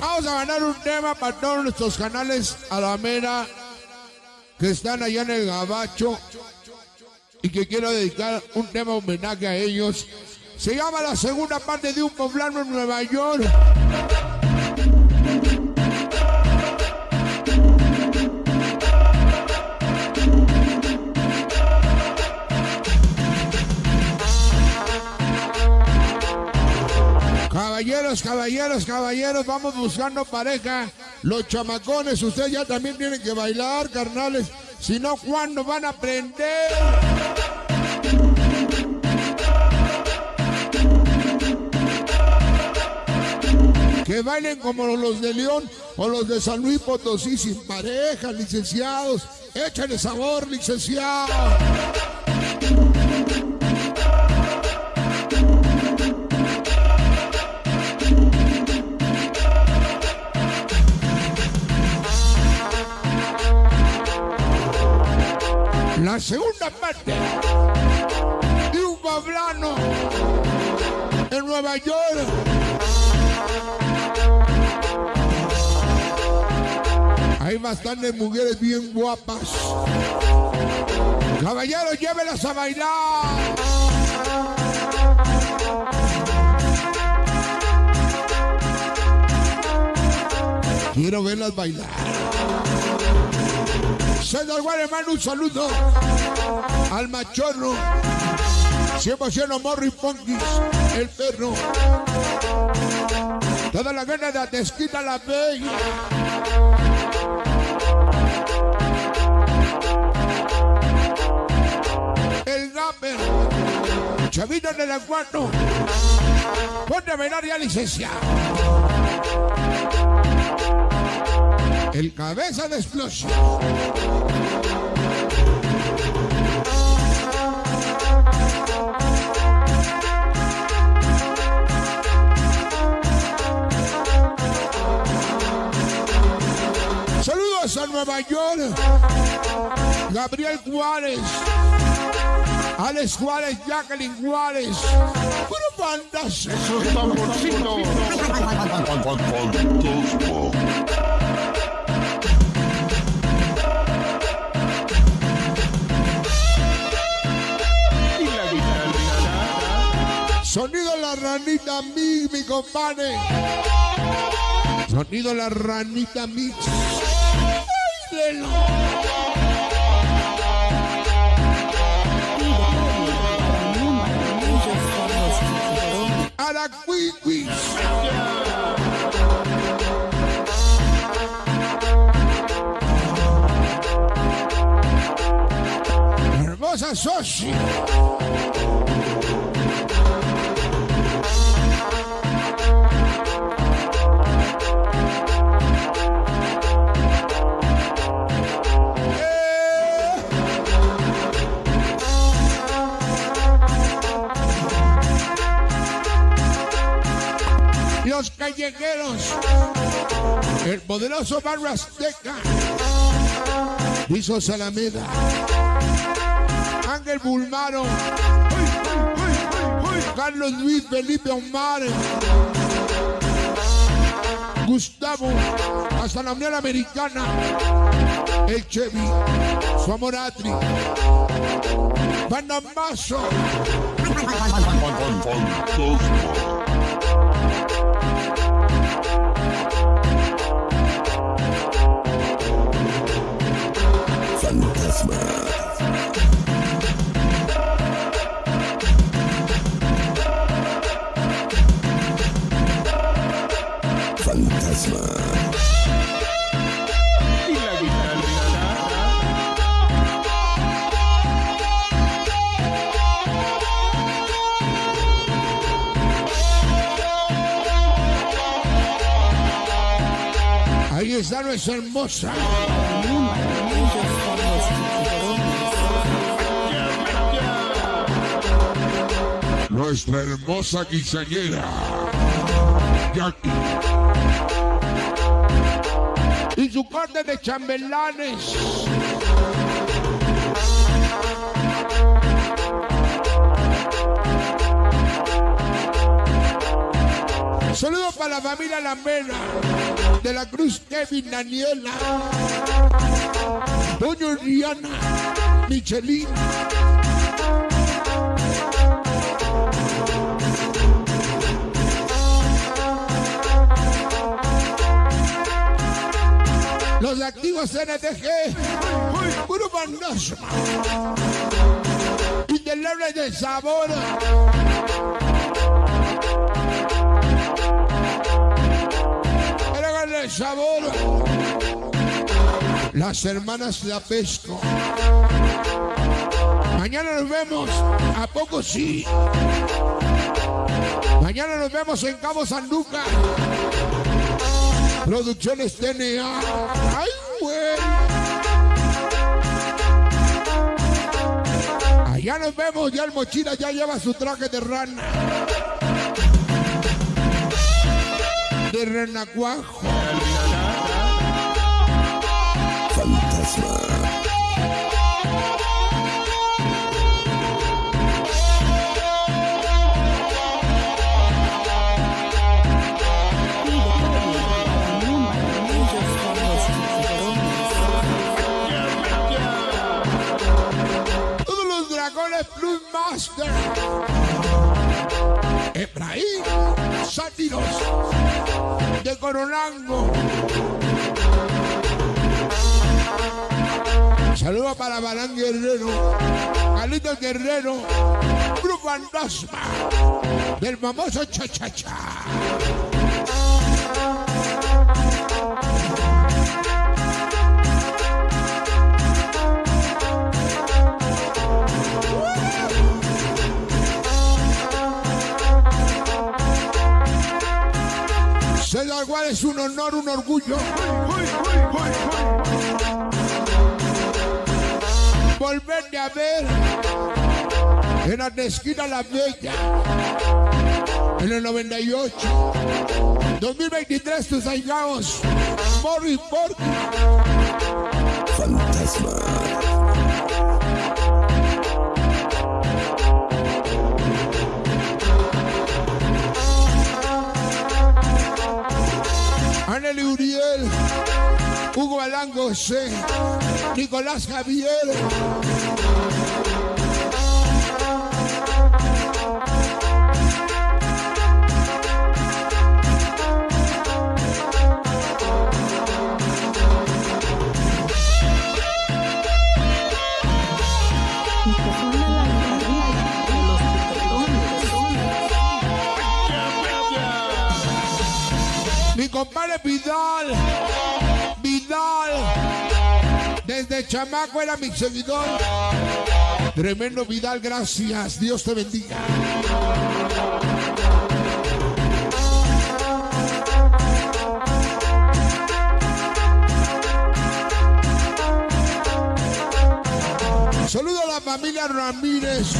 Vamos a ganar un tema para todos nuestros canales a la mera que están allá en el Gabacho y que quiero dedicar un tema homenaje a ellos. Se llama la segunda parte de un poblano en Nueva York. Caballeros, caballeros, vamos buscando pareja. Los chamacones, ustedes ya también tienen que bailar, carnales. Si no, ¿cuándo van a aprender? Que bailen como los de León o los de San Luis Potosí sin pareja, licenciados. Échale sabor, licenciados. La segunda parte de un poblano en Nueva York. Hay bastantes mujeres bien guapas. Caballeros, llévelas a bailar. Quiero verlas bailar. César Guaremán, un saludo al machorro. 100% Morri Punkis, el perro. Toda la gana de Atesquita la Bella. El rapper. Chavito en el acuario. Ponte a bailar ya licencia. El cabeza de explosión. Saludos a Nueva York. Gabriel Juárez. Alex Juárez, Jacqueline Juárez. Puro bandas. Eso es Sonido la ranita mix, mi compadre. Sonido la ranita mix. Ay, de lo- A la cuiquis. Hermosa Soshi. Los callejeros, el poderoso barrio azteca, hizo Salameda, Ángel Bulmaro, Carlos Luis Felipe Omar, Gustavo, hasta la Unión Americana, el Chevy, su amor Atri, Panamazo, Guitarra. ahí está nuestra hermosa. Nuestra hermosa quinceañera, Jackie. Su corte de chambelanes. Saludos para la familia Lambera de la Cruz Kevin Daniela, Doña Rihanna, Michelin. Los activos NTG, Puro Bandosma, Indeleble de Sabor. El sabor. Las hermanas de Apesco. Mañana nos vemos. ¿A poco sí? Mañana nos vemos en Cabo San Lucas. Producciones TNA. ¡Ay, güey! Allá nos vemos, ya el mochila ya lleva su traje de rana. De renacuajo. Plus Master. Efraín, sátiros de Coronango. Saludos para Balán Guerrero, Carlitos Guerrero, Grupo Fantasma del famoso Cha-Cha-Cha. Gual es un honor, un orgullo. Volverte a ver en la esquina La Bella, en el 98. 2023, tus aigaos, Morris Porky. Anely Hugo Alán José, Nicolás Javier. Mi compadre Vidal, chamaco era mi seguidor. Tremendo Vidal, gracias. Dios te bendiga. Saludo a la familia Ramírez.